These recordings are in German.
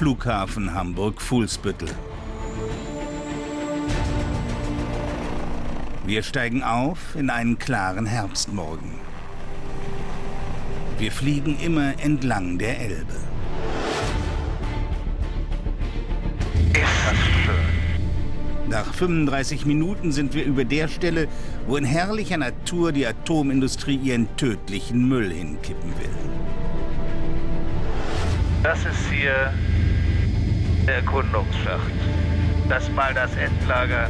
Flughafen Hamburg-Fuhlsbüttel. Wir steigen auf in einen klaren Herbstmorgen. Wir fliegen immer entlang der Elbe. Nach 35 Minuten sind wir über der Stelle, wo in herrlicher Natur die Atomindustrie ihren tödlichen Müll hinkippen will. Das ist hier Erkundungsschacht. Das mal das Endlager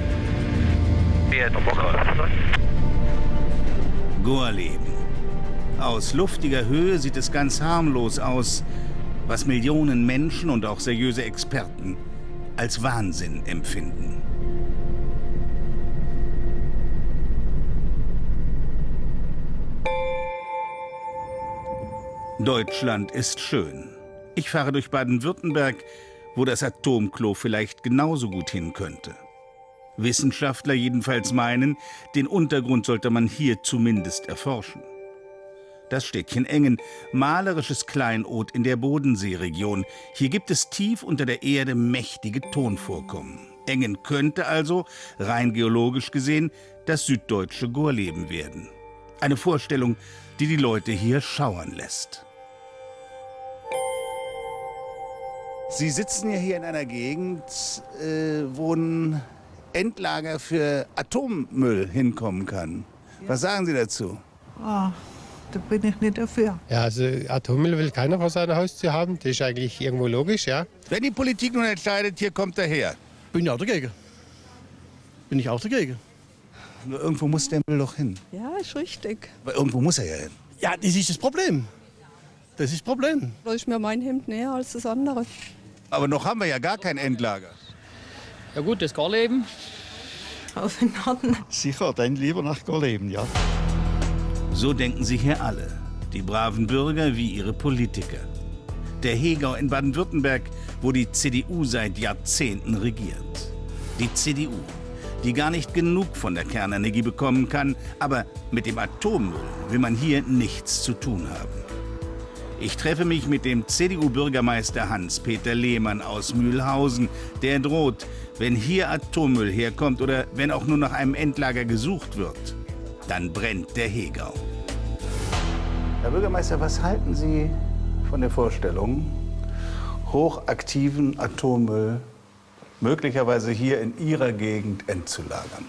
werden soll. Gorleben. Aus luftiger Höhe sieht es ganz harmlos aus, was Millionen Menschen und auch seriöse Experten als Wahnsinn empfinden. Deutschland ist schön. Ich fahre durch Baden-Württemberg, wo das Atomklo vielleicht genauso gut hin könnte. Wissenschaftler jedenfalls meinen, den Untergrund sollte man hier zumindest erforschen. Das Städtchen Engen, malerisches Kleinod in der Bodenseeregion. Hier gibt es tief unter der Erde mächtige Tonvorkommen. Engen könnte also, rein geologisch gesehen, das süddeutsche Gorleben werden. Eine Vorstellung, die die Leute hier schauern lässt. Sie sitzen ja hier in einer Gegend, äh, wo ein Endlager für Atommüll hinkommen kann. Ja. Was sagen Sie dazu? Oh, da bin ich nicht dafür. Ja, also Atommüll will keiner vor seiner Haustür haben. Das ist eigentlich irgendwo logisch, ja. Wenn die Politik nun entscheidet, hier kommt er her. Bin ich auch dagegen. Bin ich auch dagegen. Nur irgendwo muss der Müll doch hin. Ja, ist richtig. Aber irgendwo muss er ja hin. Ja, das ist das Problem. Das ist das Problem. Da ist mir mein Hemd näher als das andere. Aber noch haben wir ja gar kein Endlager. Ja gut, das Garleben. Auf den Norden. Sicher, dann lieber nach Garleben, ja. So denken sie hier alle. Die braven Bürger wie ihre Politiker. Der Hegau in Baden-Württemberg, wo die CDU seit Jahrzehnten regiert. Die CDU, die gar nicht genug von der Kernenergie bekommen kann, aber mit dem Atommüll will man hier nichts zu tun haben. Ich treffe mich mit dem CDU-Bürgermeister Hans-Peter Lehmann aus Mühlhausen. Der droht, wenn hier Atommüll herkommt oder wenn auch nur nach einem Endlager gesucht wird, dann brennt der Hegau. Herr Bürgermeister, was halten Sie von der Vorstellung, hochaktiven Atommüll möglicherweise hier in Ihrer Gegend entzulagern?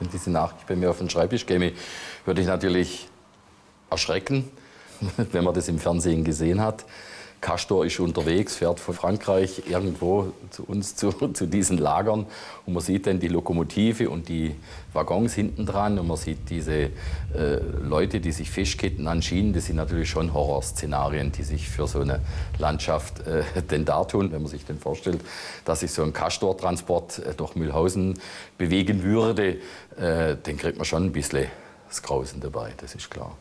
Wenn diese Nachricht bei mir auf den Schreibtisch käme, würde ich natürlich erschrecken. wenn man das im Fernsehen gesehen hat. Castor ist unterwegs, fährt von Frankreich irgendwo zu uns, zu, zu, diesen Lagern. Und man sieht dann die Lokomotive und die Waggons hinten dran. Und man sieht diese äh, Leute, die sich Fischketten anschienen. Das sind natürlich schon Horrorszenarien, die sich für so eine Landschaft äh, denn dartun. Wenn man sich dann vorstellt, dass sich so ein Castor-Transport äh, durch Mühlhausen bewegen würde, äh, dann kriegt man schon ein bisschen das Grausen dabei, das ist klar.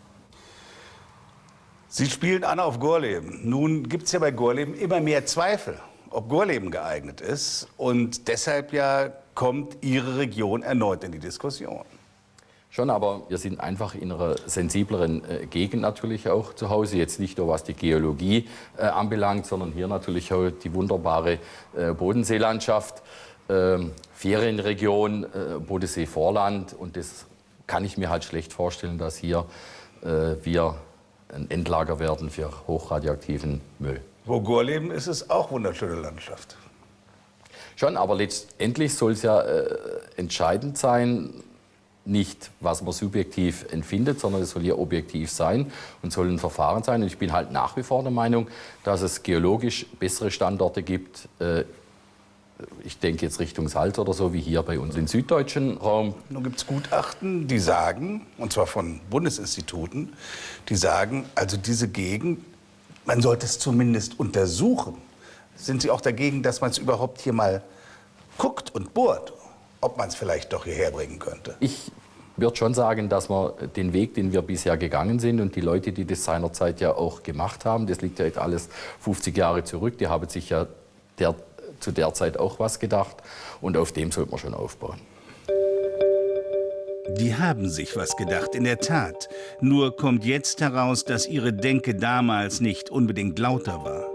Sie spielen an auf Gorleben. Nun gibt es ja bei Gorleben immer mehr Zweifel, ob Gorleben geeignet ist. Und deshalb ja kommt Ihre Region erneut in die Diskussion. Schon, aber wir sind einfach in einer sensibleren äh, Gegend natürlich auch zu Hause. Jetzt nicht nur was die Geologie äh, anbelangt, sondern hier natürlich auch die wunderbare äh, Bodenseelandschaft, ähm, Ferienregion, äh, Bodensee-Vorland. Und das kann ich mir halt schlecht vorstellen, dass hier äh, wir ein Endlager werden für hochradioaktiven Müll. Wo Gorleben ist es auch wunderschöne Landschaft. Schon, aber letztendlich soll es ja äh, entscheidend sein, nicht, was man subjektiv empfindet, sondern es soll ja objektiv sein und soll ein Verfahren sein. Und ich bin halt nach wie vor der Meinung, dass es geologisch bessere Standorte gibt äh, ich denke jetzt Richtung Salz oder so, wie hier bei uns im süddeutschen Raum. Nun gibt es Gutachten, die sagen, und zwar von Bundesinstituten, die sagen, also diese Gegend, man sollte es zumindest untersuchen. Sind Sie auch dagegen, dass man es überhaupt hier mal guckt und bohrt, ob man es vielleicht doch hierher bringen könnte? Ich würde schon sagen, dass wir den Weg, den wir bisher gegangen sind und die Leute, die das seinerzeit ja auch gemacht haben, das liegt ja jetzt alles 50 Jahre zurück, die haben sich ja der zu der Zeit auch was gedacht und auf dem sollte man schon aufbauen. Die haben sich was gedacht, in der Tat. Nur kommt jetzt heraus, dass ihre Denke damals nicht unbedingt lauter war.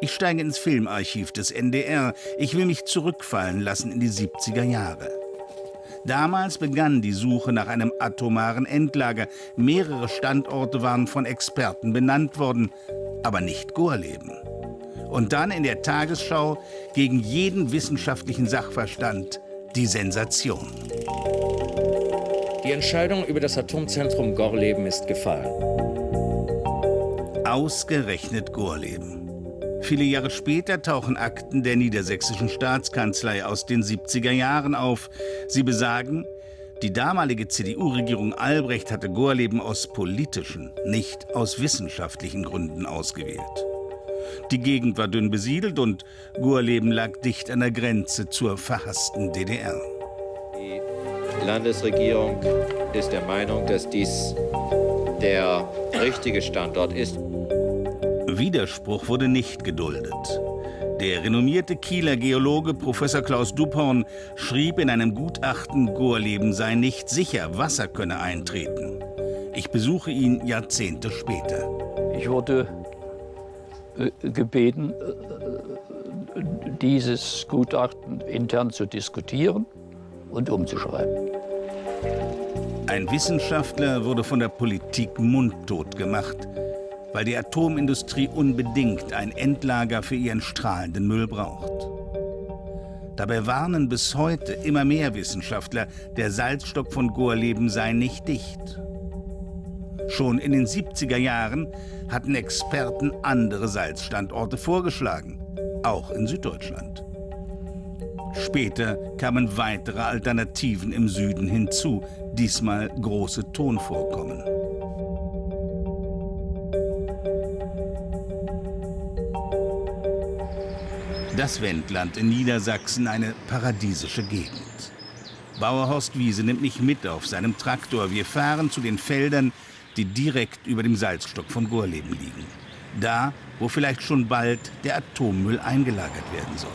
Ich steige ins Filmarchiv des NDR. Ich will mich zurückfallen lassen in die 70er Jahre. Damals begann die Suche nach einem atomaren Endlager. Mehrere Standorte waren von Experten benannt worden, aber nicht Gorleben. Und dann in der Tagesschau gegen jeden wissenschaftlichen Sachverstand die Sensation. Die Entscheidung über das Atomzentrum Gorleben ist gefallen. Ausgerechnet Gorleben. Viele Jahre später tauchen Akten der niedersächsischen Staatskanzlei aus den 70er Jahren auf. Sie besagen, die damalige CDU-Regierung Albrecht hatte Gorleben aus politischen, nicht aus wissenschaftlichen Gründen ausgewählt. Die Gegend war dünn besiedelt und Gorleben lag dicht an der Grenze zur verhassten DDR. Die Landesregierung ist der Meinung, dass dies der richtige Standort ist. Widerspruch wurde nicht geduldet. Der renommierte Kieler Geologe Professor Klaus Duphorn schrieb in einem Gutachten, Gorleben sei nicht sicher, Wasser könne eintreten. Ich besuche ihn Jahrzehnte später. Ich wurde gebeten, äh, dieses Gutachten intern zu diskutieren und umzuschreiben. Ein Wissenschaftler wurde von der Politik mundtot gemacht weil die Atomindustrie unbedingt ein Endlager für ihren strahlenden Müll braucht. Dabei warnen bis heute immer mehr Wissenschaftler, der Salzstock von Gorleben sei nicht dicht. Schon in den 70er Jahren hatten Experten andere Salzstandorte vorgeschlagen, auch in Süddeutschland. Später kamen weitere Alternativen im Süden hinzu, diesmal große Tonvorkommen. Das Wendland in Niedersachsen eine paradiesische Gegend. Bauer Horst Wiese nimmt mich mit auf seinem Traktor. Wir fahren zu den Feldern, die direkt über dem Salzstock von Gorleben liegen. Da, wo vielleicht schon bald der Atommüll eingelagert werden soll.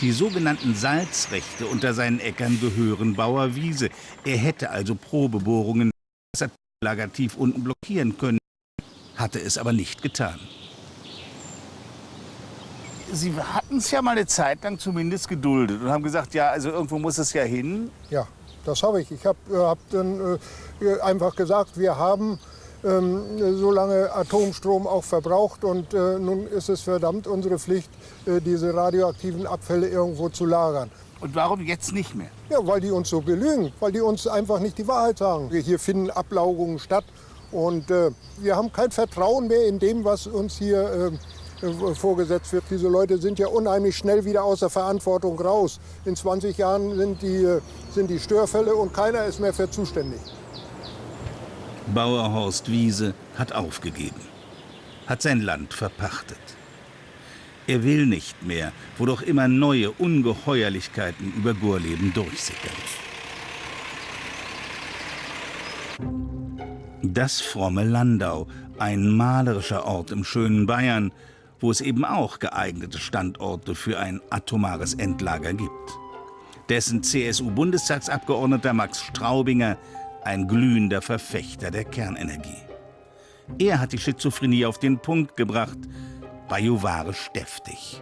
Die sogenannten Salzrechte unter seinen Äckern gehören Bauer Wiese. Er hätte also Probebohrungen das Atollager tief unten blockieren können hatte es aber nicht getan. Sie hatten es ja mal eine Zeit lang zumindest geduldet und haben gesagt, ja, also irgendwo muss es ja hin. Ja, das habe ich. Ich habe äh, hab dann äh, einfach gesagt, wir haben ähm, so lange Atomstrom auch verbraucht und äh, nun ist es verdammt unsere Pflicht, äh, diese radioaktiven Abfälle irgendwo zu lagern. Und warum jetzt nicht mehr? Ja, weil die uns so belügen, weil die uns einfach nicht die Wahrheit sagen. Hier finden Ablaugungen statt und äh, wir haben kein Vertrauen mehr in dem, was uns hier äh, vorgesetzt wird. Diese Leute sind ja unheimlich schnell wieder aus der Verantwortung raus. In 20 Jahren sind die, äh, sind die Störfälle und keiner ist mehr für zuständig. Bauer Horst Wiese hat aufgegeben, hat sein Land verpachtet. Er will nicht mehr, wo doch immer neue Ungeheuerlichkeiten über Gorleben durchsickern. Das fromme Landau, ein malerischer Ort im schönen Bayern, wo es eben auch geeignete Standorte für ein atomares Endlager gibt. Dessen CSU-Bundestagsabgeordneter Max Straubinger ein glühender Verfechter der Kernenergie. Er hat die Schizophrenie auf den Punkt gebracht, bajuwarisch deftig.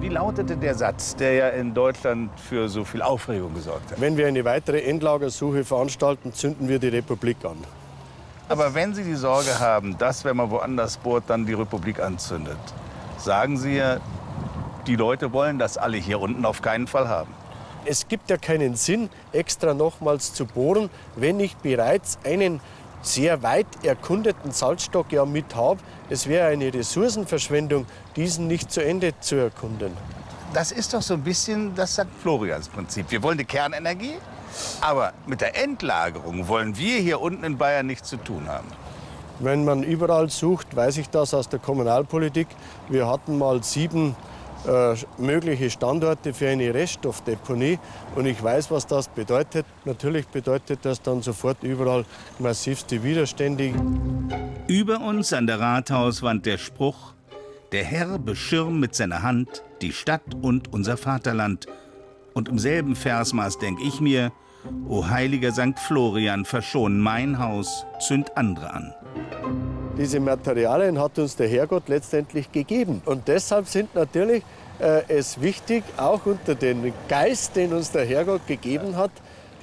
Wie lautete der Satz, der ja in Deutschland für so viel Aufregung gesorgt hat? Wenn wir eine weitere Endlagersuche veranstalten, zünden wir die Republik an. Aber wenn Sie die Sorge haben, dass, wenn man woanders bohrt, dann die Republik anzündet, sagen Sie ja, die Leute wollen das alle hier unten auf keinen Fall haben. Es gibt ja keinen Sinn, extra nochmals zu bohren, wenn ich bereits einen sehr weit erkundeten Salzstock ja mit habe. Es wäre eine Ressourcenverschwendung, diesen nicht zu Ende zu erkunden. Das ist doch so ein bisschen das St. Florians Prinzip. Wir wollen die Kernenergie, aber mit der Endlagerung wollen wir hier unten in Bayern nichts zu tun haben. Wenn man überall sucht, weiß ich das aus der Kommunalpolitik. Wir hatten mal sieben äh, mögliche Standorte für eine Reststoffdeponie. Und ich weiß, was das bedeutet. Natürlich bedeutet das dann sofort überall massivste Widerstände. Über uns an der Rathauswand der Spruch, der Herr beschirmt mit seiner Hand die Stadt und unser Vaterland. Und im selben Versmaß denke ich mir, O heiliger St. Florian, verschon mein Haus, zünd andere an. Diese Materialien hat uns der Herrgott letztendlich gegeben. Und deshalb sind natürlich äh, es wichtig, auch unter dem Geist, den uns der Herrgott gegeben hat,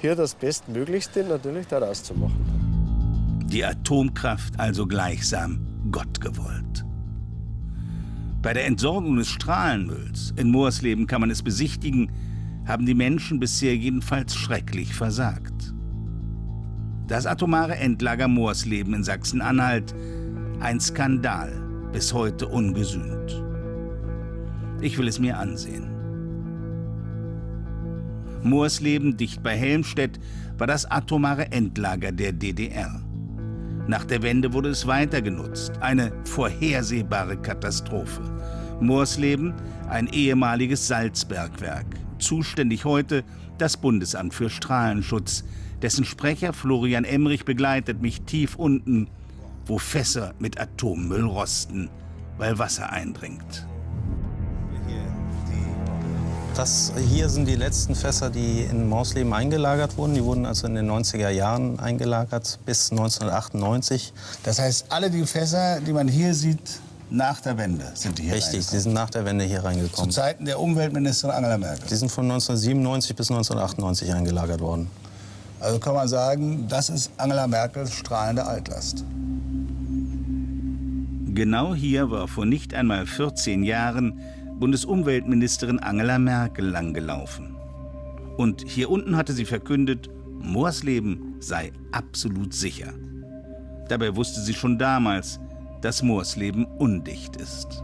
hier das Bestmöglichste natürlich daraus zu machen. Die Atomkraft also gleichsam Gott gewollt. Bei der Entsorgung des Strahlenmülls in Moorsleben kann man es besichtigen, haben die Menschen bisher jedenfalls schrecklich versagt. Das atomare Endlager Moorsleben in Sachsen-Anhalt, ein Skandal, bis heute ungesühnt. Ich will es mir ansehen. Moorsleben, dicht bei Helmstedt, war das atomare Endlager der DDR. Nach der Wende wurde es weiter genutzt. Eine vorhersehbare Katastrophe. Moorsleben, ein ehemaliges Salzbergwerk. Zuständig heute das Bundesamt für Strahlenschutz. Dessen Sprecher Florian Emrich begleitet mich tief unten, wo Fässer mit Atommüll rosten, weil Wasser eindringt. Das hier sind die letzten Fässer, die in Morsleben eingelagert wurden. Die wurden also in den 90er Jahren eingelagert bis 1998. Das heißt, alle die Fässer, die man hier sieht, nach der Wende sind die hier Richtig, die sind nach der Wende hier reingekommen. Zu Zeiten der Umweltministerin Angela Merkel. Die sind von 1997 bis 1998 eingelagert worden. Also kann man sagen, das ist Angela Merkels strahlende Altlast. Genau hier war vor nicht einmal 14 Jahren Bundesumweltministerin Angela Merkel langgelaufen. Und hier unten hatte sie verkündet, Moorsleben sei absolut sicher. Dabei wusste sie schon damals, dass Moorsleben undicht ist.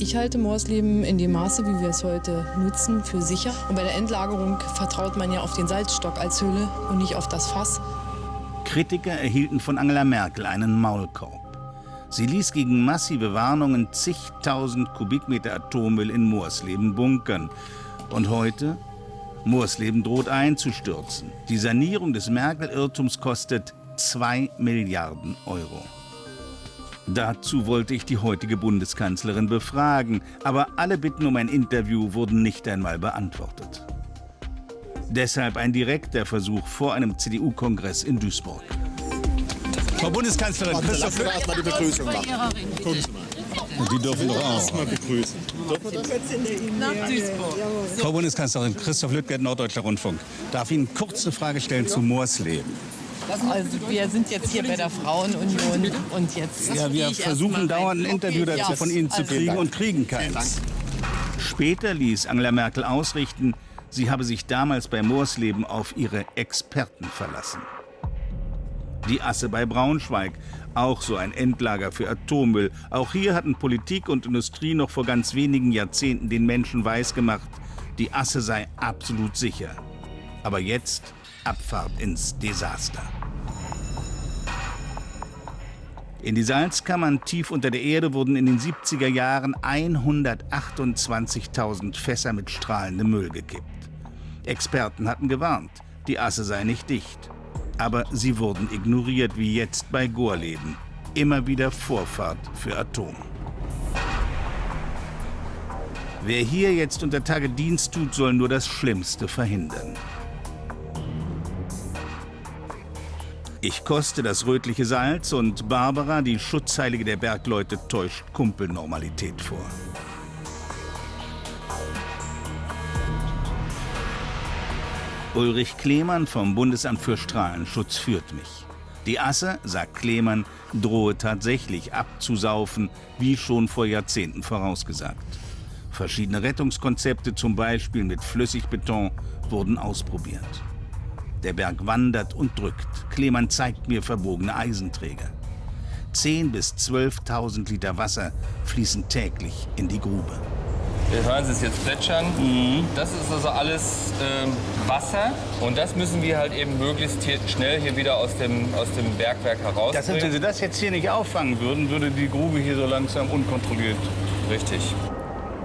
Ich halte Moorsleben in dem Maße, wie wir es heute nutzen, für sicher. Und bei der Endlagerung vertraut man ja auf den Salzstock als Hülle und nicht auf das Fass. Kritiker erhielten von Angela Merkel einen Maulkorb. Sie ließ gegen massive Warnungen zigtausend Kubikmeter Atommüll in Moorsleben bunkern. Und heute? Moorsleben droht einzustürzen. Die Sanierung des Merkel-Irrtums kostet 2 Milliarden Euro. Dazu wollte ich die heutige Bundeskanzlerin befragen, aber alle Bitten um ein Interview wurden nicht einmal beantwortet. Deshalb ein direkter Versuch vor einem CDU-Kongress in Duisburg. Frau Bundeskanzlerin, Christoph lassen wir erstmal die Begrüßung machen. Kommen Sie mal. Die dürfen doch auch. Erstmal begrüßen. Nach Duisburg. Frau Bundeskanzlerin, Christoph Lüttgert, Norddeutscher Rundfunk. Darf ich Ihnen kurz eine Frage stellen zu Moorsleben? Also wir sind jetzt hier bei der Frauenunion und jetzt. Ja, wir versuchen dauernd ein Interview Okay, dazu ja. von Ihnen zu Also- kriegen und kriegen keins. Später ließ Angela Merkel ausrichten, sie habe sich damals bei Moorsleben auf ihre Experten verlassen. Die Asse bei Braunschweig, auch so ein Endlager für Atommüll. Auch hier hatten Politik und Industrie noch vor ganz wenigen Jahrzehnten den Menschen weisgemacht, die Asse sei absolut sicher. Aber jetzt Abfahrt ins Desaster. In die Salzkammern tief unter der Erde wurden in den 70er Jahren 128.000 Fässer mit strahlendem Müll gekippt. Experten hatten gewarnt, die Asse sei nicht dicht. Aber sie wurden ignoriert, wie jetzt bei Gorleben. Immer wieder Vorfahrt für Atom. Wer hier jetzt unter Tage Dienst tut, soll nur das Schlimmste verhindern. Ich koste das rötliche Salz und Barbara, die Schutzheilige der Bergleute, täuscht Kumpelnormalität vor. Ulrich Klemann vom Bundesamt für Strahlenschutz führt mich. Die Asse, sagt Klemann, drohe tatsächlich abzusaufen, wie schon vor Jahrzehnten vorausgesagt. Verschiedene Rettungskonzepte, zum Beispiel mit Flüssigbeton, wurden ausprobiert. Der Berg wandert und drückt. Klemann zeigt mir verbogene Eisenträger. 10.000 bis 12.000 Liter Wasser fließen täglich in die Grube. Wir hören Sie es jetzt plätschern. Das ist also alles ähm, Wasser. Und das müssen wir halt eben möglichst hier, schnell hier wieder aus dem, aus dem Bergwerk Das, herausbringen. wenn Sie das jetzt hier nicht auffangen würden, würde die Grube hier so langsam unkontrolliert. Richtig.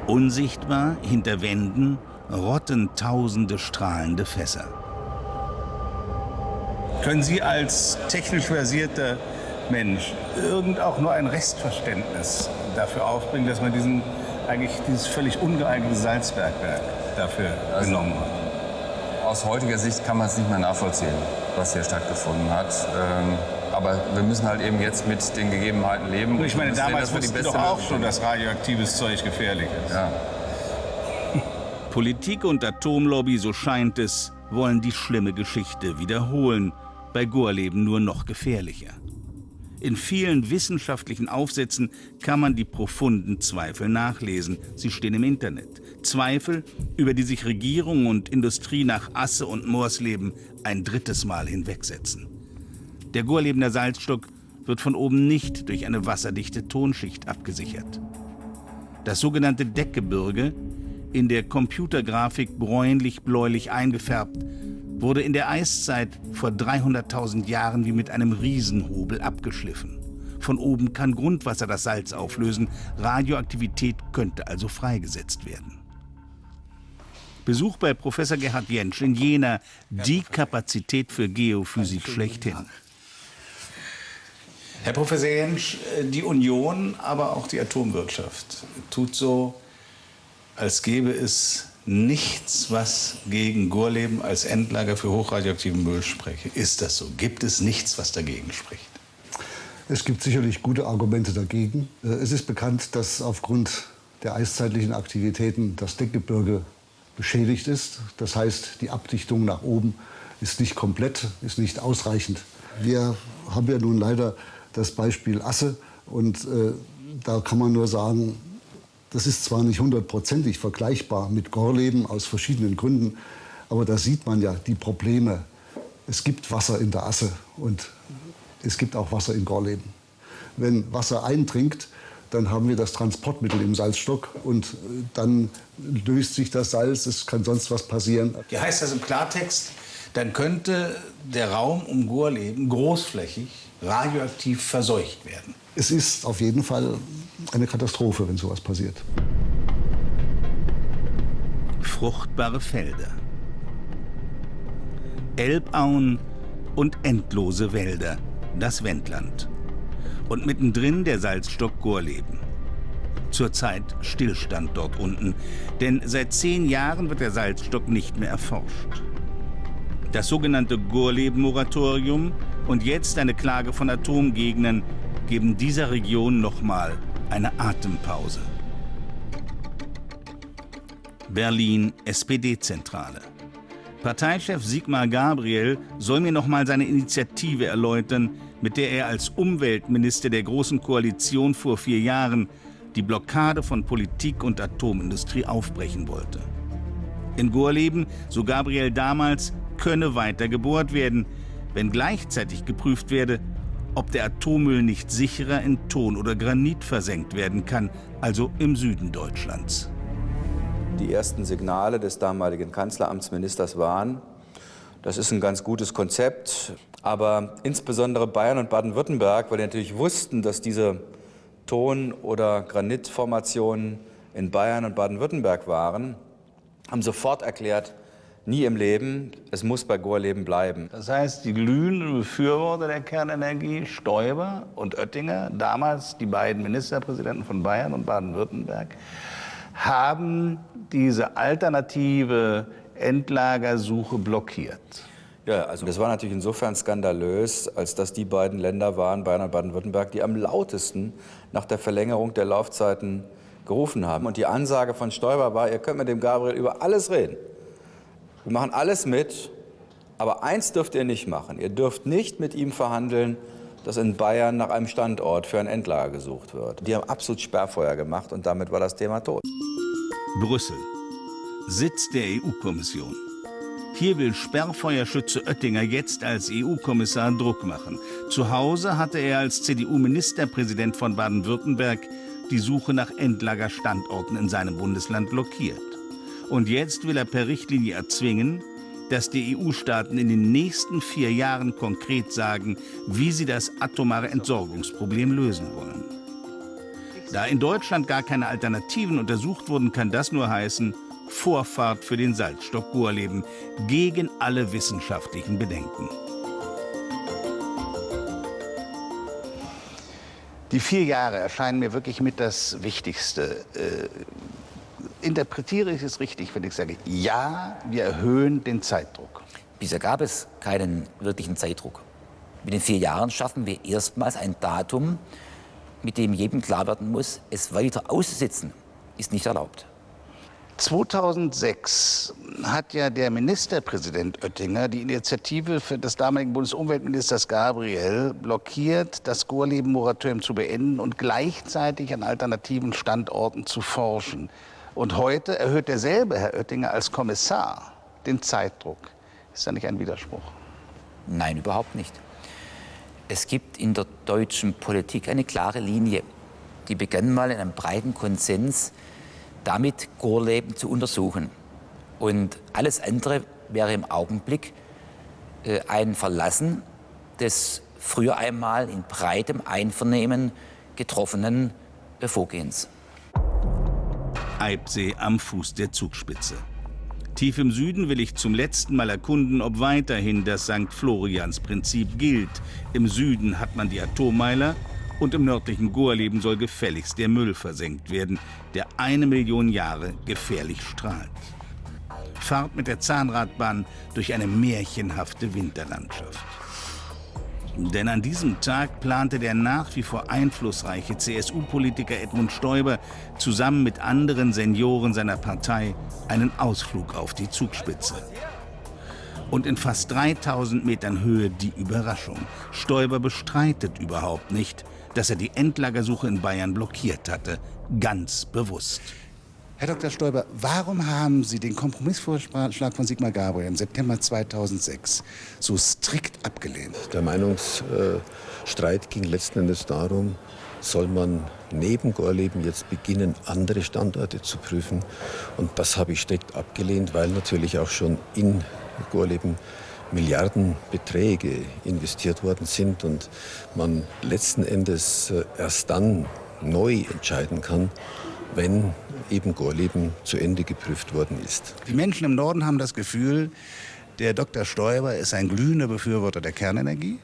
Unsichtbar hinter Wänden rotten tausende strahlende Fässer. Können Sie als technisch versierter Mensch irgend auch nur ein Restverständnis dafür aufbringen, dass man diesen, eigentlich dieses völlig ungeeignete Salzbergwerk dafür genommen hat? Aus heutiger Sicht kann man es nicht mehr nachvollziehen. was hier stattgefunden hat. Ähm, aber wir müssen halt eben jetzt mit den Gegebenheiten leben. Ich meine, sehen, damals die wussten beste doch auch schon, dass radioaktives Zeug gefährlich ist. Ja. Politik und Atomlobby, so scheint es, wollen die schlimme Geschichte wiederholen. Bei Gorleben nur noch gefährlicher. In vielen wissenschaftlichen Aufsätzen kann man die profunden Zweifel nachlesen. Sie stehen im Internet. Zweifel, über die sich Regierung und Industrie nach Asse und Moorsleben ein drittes Mal hinwegsetzen. Der Gorlebener Salzstock wird von oben nicht durch eine wasserdichte Tonschicht abgesichert. Das sogenannte Deckgebirge, in der Computergrafik bräunlich-bläulich eingefärbt, wurde in der Eiszeit vor 300.000 Jahren wie mit einem Riesenhobel abgeschliffen. Von oben kann Grundwasser das Salz auflösen, Radioaktivität könnte also freigesetzt werden. Besuch bei Professor Gerhard Jentsch in Jena, die Kapazität für Geophysik schlechthin. Herr Professor Jentsch, die Union, aber auch die Atomwirtschaft tut so, als gäbe es nichts, was gegen Gorleben als Endlager für hochradioaktiven Müll spreche. Ist das so? Gibt es nichts, was dagegen spricht? Es gibt sicherlich gute Argumente dagegen. Äh, es ist bekannt, dass aufgrund der eiszeitlichen Aktivitäten das Deckgebirge beschädigt ist. Das heißt, die Abdichtung nach oben ist nicht komplett, ist nicht ausreichend. Wir haben ja nun leider das Beispiel Asse und äh, da kann man nur sagen, das ist zwar nicht hundertprozentig vergleichbar mit Gorleben aus verschiedenen Gründen, aber da sieht man ja die Probleme. Es gibt Wasser in der Asse und es gibt auch Wasser in Gorleben. Wenn Wasser eindringt, dann haben wir das Transportmittel im Salzstock und äh, dann löst sich das Salz, es kann sonst was passieren. Wie heißt das im Klartext? Dann könnte der Raum um Gorleben großflächig radioaktiv verseucht werden. Es ist auf jeden Fall eine Katastrophe, wenn sowas passiert. Fruchtbare Felder, Elbauen und endlose Wälder, das Wendland. Und mittendrin der Salzstock Gorleben. Zurzeit Stillstand dort unten, denn seit zehn Jahren wird der Salzstock nicht mehr erforscht. Das sogenannte Gorleben-Moratorium und jetzt eine Klage von Atomgegnern geben dieser Region nochmal eine Atempause. Berlin SPD-Zentrale. Parteichef Sigmar Gabriel soll mir nochmal seine Initiative erläutern, mit der er als Umweltminister der Großen Koalition vor vier Jahren die Blockade von Politik und Atomindustrie aufbrechen wollte. In Gorleben, so Gabriel damals, könne weiter gebohrt werden, wenn gleichzeitig geprüft werde, ob der Atommüll nicht sicherer in Ton oder Granit versenkt werden kann, also im Süden Deutschlands. Die ersten Signale des damaligen Kanzleramtsministers waren, das ist ein ganz gutes Konzept, aber insbesondere Bayern und Baden-Württemberg, weil die natürlich wussten, dass diese Ton- oder Granitformationen in Bayern und Baden-Württemberg waren, haben sofort erklärt, Nie im Leben, es muss bei Gorleben bleiben. Das heißt, die glühenden Befürworter der Kernenergie, Stoiber und Oettinger, damals die beiden Ministerpräsidenten von Bayern und Baden-Württemberg, haben diese alternative Endlagersuche blockiert. Ja, also das war natürlich insofern skandalös, als dass die beiden Länder waren, Bayern und Baden-Württemberg, die am lautesten nach der Verlängerung der Laufzeiten gerufen haben. Und die Ansage von Stoiber war, ihr könnt mit dem Gabriel über alles reden. Wir machen alles mit, aber eins dürft ihr nicht machen. Ihr dürft nicht mit ihm verhandeln, dass in Bayern nach einem Standort für ein Endlager gesucht wird. Die haben absolut Sperrfeuer gemacht und damit war das Thema tot. Brüssel. Sitz der EU-Kommission. Hier will Sperrfeuerschütze Oettinger jetzt als EU-Kommissar Druck machen. Zu Hause hatte er als CDU-Ministerpräsident von Baden-Württemberg die Suche nach Endlagerstandorten in seinem Bundesland blockiert. Und jetzt will er per Richtlinie erzwingen, dass die EU-Staaten in den nächsten vier Jahren konkret sagen, wie sie das atomare Entsorgungsproblem lösen wollen. Da in Deutschland gar keine Alternativen untersucht wurden, kann das nur heißen, Vorfahrt für den Salzstock Gorleben gegen alle wissenschaftlichen Bedenken. Die vier Jahre erscheinen mir wirklich mit das Wichtigste. Interpretiere ich es richtig, wenn ich sage, ja, wir erhöhen den Zeitdruck? Bisher gab es keinen wirklichen Zeitdruck. Mit den vier Jahren schaffen wir erstmals ein Datum, mit dem jedem klar werden muss, es weiter auszusitzen, ist nicht erlaubt. 2006 hat ja der Ministerpräsident Oettinger die Initiative für des damaligen Bundesumweltministers Gabriel blockiert, das Gorleben-Moratorium zu beenden und gleichzeitig an alternativen Standorten zu forschen. Und heute erhöht derselbe Herr Oettinger als Kommissar den Zeitdruck. Ist da nicht ein Widerspruch? Nein, überhaupt nicht. Es gibt in der deutschen Politik eine klare Linie. Die begann mal in einem breiten Konsens damit Gorleben zu untersuchen. Und alles andere wäre im Augenblick äh, ein Verlassen des früher einmal in breitem Einvernehmen getroffenen äh, Vorgehens. Eibsee am Fuß der Zugspitze. Tief im Süden will ich zum letzten Mal erkunden, ob weiterhin das St. Florians-Prinzip gilt. Im Süden hat man die Atommeiler und im nördlichen Gorleben soll gefälligst der Müll versenkt werden, der eine Million Jahre gefährlich strahlt. Fahrt mit der Zahnradbahn durch eine märchenhafte Winterlandschaft. Denn an diesem Tag plante der nach wie vor einflussreiche CSU-Politiker Edmund Stoiber zusammen mit anderen Senioren seiner Partei einen Ausflug auf die Zugspitze. Und in fast 3000 Metern Höhe die Überraschung. Stoiber bestreitet überhaupt nicht, dass er die Endlagersuche in Bayern blockiert hatte. Ganz bewusst. Herr Dr. Stoiber, warum haben Sie den Kompromissvorschlag von Sigmar Gabriel im September 2006 so strikt abgelehnt? Der Meinungsstreit ging letzten Endes darum, soll man neben Gorleben jetzt beginnen, andere Standorte zu prüfen. Und das habe ich strikt abgelehnt, weil natürlich auch schon in Gorleben Milliardenbeträge investiert worden sind und man letzten Endes äh, erst dann neu entscheiden kann, wenn eben Gorleben zu Ende geprüft worden ist. Die Menschen im Norden haben das Gefühl, der Dr. Stoiber ist ein glühender Befürworter der Kernenergie.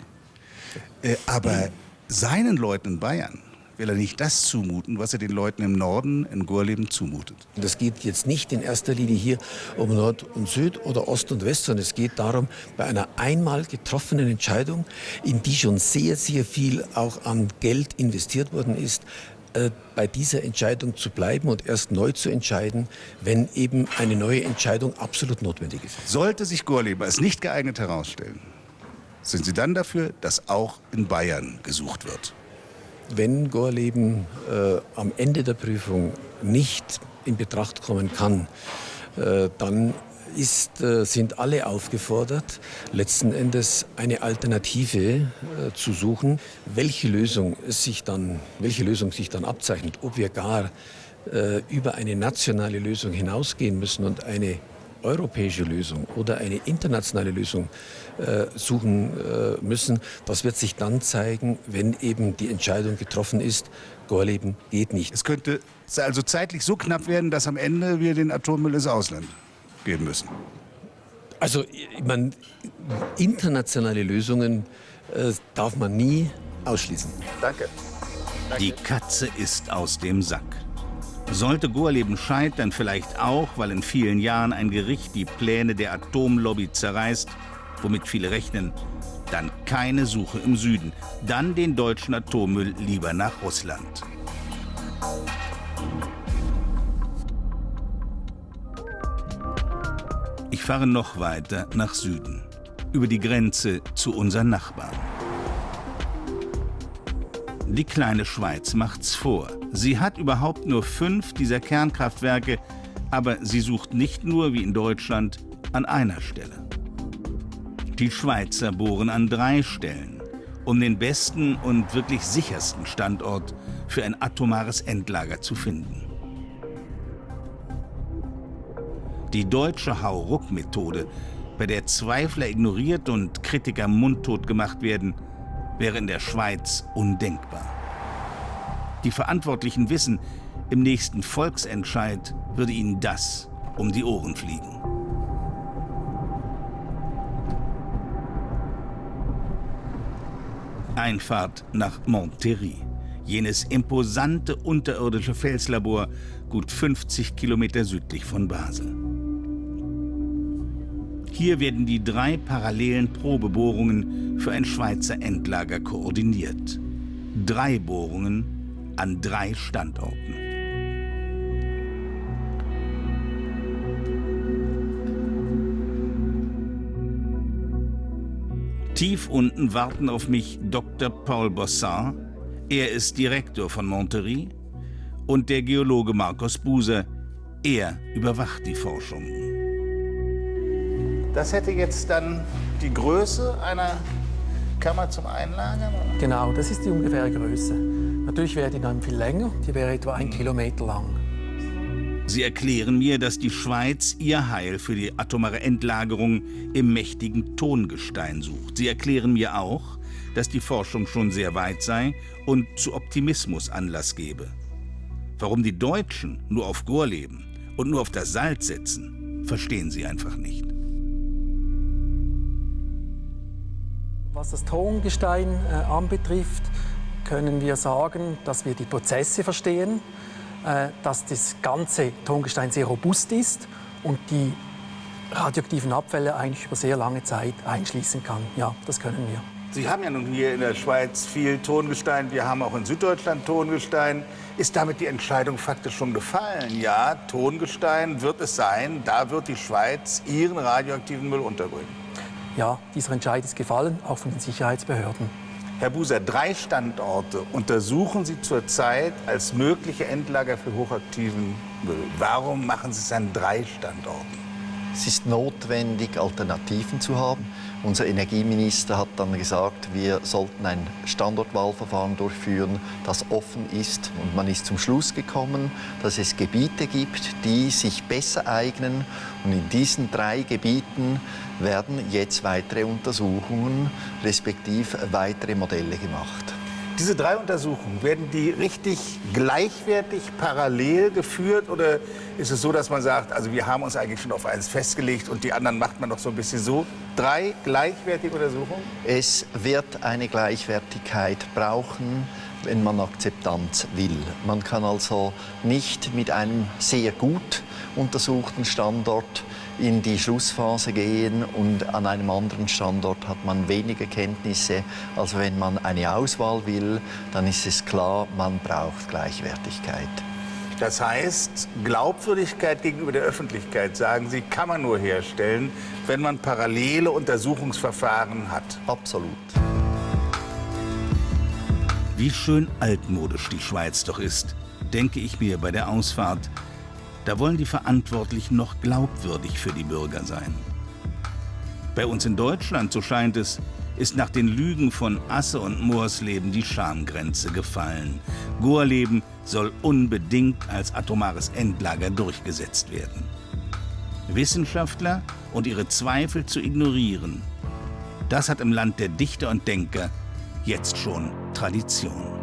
Äh, aber seinen Leuten in Bayern will er nicht das zumuten, was er den Leuten im Norden in Gorleben zumutet. Das geht jetzt nicht in erster Linie hier um Nord und Süd oder Ost und West, sondern es geht darum, bei einer einmal getroffenen Entscheidung, in die schon sehr, sehr viel auch an Geld investiert worden ist, bei dieser Entscheidung zu bleiben und erst neu zu entscheiden, wenn eben eine neue Entscheidung absolut notwendig ist. Sollte sich Gorleben als nicht geeignet herausstellen, sind Sie dann dafür, dass auch in Bayern gesucht wird? wenn Gorleben äh, am Ende der Prüfung nicht in Betracht kommen kann, äh, dann ist, äh, sind alle aufgefordert, letzten Endes eine Alternative äh, zu suchen, welche Lösung, sich dann, welche Lösung sich dann abzeichnet, ob wir gar äh, über eine nationale Lösung hinausgehen müssen und eine europäische Lösung oder eine internationale Lösung äh, suchen äh, müssen. Das wird sich dann zeigen, wenn eben die Entscheidung getroffen ist, Gorleben geht nicht. Es könnte also zeitlich so knapp werden, dass am Ende wir den Atommüll ins Ausland geben müssen. Also man, internationale Lösungen äh, darf man nie ausschließen. Danke. Die Katze ist aus dem Sack. Sollte Gorleben scheitern, vielleicht auch, weil in vielen Jahren ein Gericht die Pläne der Atomlobby zerreißt, womit viele rechnen, dann keine Suche im Süden, dann den deutschen Atommüll lieber nach Russland. Ich fahre noch weiter nach Süden, über die Grenze zu unseren Nachbarn. Die kleine Schweiz macht's vor. Sie hat überhaupt nur fünf dieser Kernkraftwerke, aber sie sucht nicht nur wie in Deutschland an einer Stelle. Die Schweizer bohren an drei Stellen, um den besten und wirklich sichersten Standort für ein atomares Endlager zu finden. Die deutsche Hauruck-Methode, bei der Zweifler ignoriert und Kritiker mundtot gemacht werden, wäre in der Schweiz undenkbar. Die Verantwortlichen wissen, im nächsten Volksentscheid würde ihnen das um die Ohren fliegen. Einfahrt nach Monterrey, jenes imposante unterirdische Felslabor gut 50 Kilometer südlich von Basel. Hier werden die drei parallelen Probebohrungen für ein Schweizer Endlager koordiniert. Drei Bohrungen an drei Standorten. Tief unten warten auf mich Dr. Paul Bossard, er ist Direktor von Monterie, und der Geologe Markus Buser, er überwacht die Forschung. Das hätte jetzt dann die Größe einer Kammer zum Einlagern? Oder? Genau, das ist die ungefähre Größe. Natürlich wäre die dann viel länger, die wäre etwa ein Kilometer lang. Sie erklären mir, dass die Schweiz ihr Heil für die atomare Endlagerung im mächtigen Tongestein sucht. Sie erklären mir auch, dass die Forschung schon sehr weit sei und zu Optimismus Anlass gebe. Warum die Deutschen nur auf Gorleben und nur auf das Salz setzen, verstehen sie einfach nicht. Was das Tongestein äh, anbetrifft, können wir sagen, dass wir die Prozesse verstehen, äh, dass das ganze Tongestein sehr robust ist und die radioaktiven Abfälle eigentlich über sehr lange Zeit einschließen kann. Ja, das können wir. Sie haben ja nun hier in der Schweiz viel Tongestein. Wir haben auch in Süddeutschland Tongestein. Ist damit die Entscheidung faktisch schon gefallen? Ja, Tongestein wird es sein. Da wird die Schweiz ihren radioaktiven Müll unterbringen. Ja, dieser Entscheid ist gefallen, auch von den Sicherheitsbehörden. Herr Buser, drei Standorte untersuchen Sie zurzeit als mögliche Endlager für hochaktiven Müll. Warum machen Sie es an drei Standorten? Es ist notwendig, Alternativen zu haben. Unser Energieminister hat dann gesagt, wir sollten ein Standortwahlverfahren durchführen, das offen ist. Und man ist zum Schluss gekommen, dass es Gebiete gibt, die sich besser eignen. Und in diesen drei Gebieten werden jetzt weitere Untersuchungen, respektive weitere Modelle gemacht. Diese drei Untersuchungen, werden die richtig gleichwertig parallel geführt oder ist es so, dass man sagt, also wir haben uns eigentlich schon auf eins festgelegt und die anderen macht man noch so ein bisschen so? Drei gleichwertige Untersuchungen? Es wird eine Gleichwertigkeit brauchen, wenn man Akzeptanz will. Man kann also nicht mit einem sehr gut untersuchten Standort in die Schlussphase gehen und an einem anderen Standort hat man weniger Kenntnisse. Also wenn man eine Auswahl will, dann ist es klar, man braucht Gleichwertigkeit. Das heißt, Glaubwürdigkeit gegenüber der Öffentlichkeit, sagen Sie, kann man nur herstellen, wenn man parallele Untersuchungsverfahren hat. Absolut. Wie schön altmodisch die Schweiz doch ist, denke ich mir bei der Ausfahrt da wollen die Verantwortlichen noch glaubwürdig für die Bürger sein. Bei uns in Deutschland, so scheint es, ist nach den Lügen von Asse und Moorsleben die Schamgrenze gefallen. Gorleben soll unbedingt als atomares Endlager durchgesetzt werden. Wissenschaftler und ihre Zweifel zu ignorieren, das hat im Land der Dichter und Denker jetzt schon Tradition.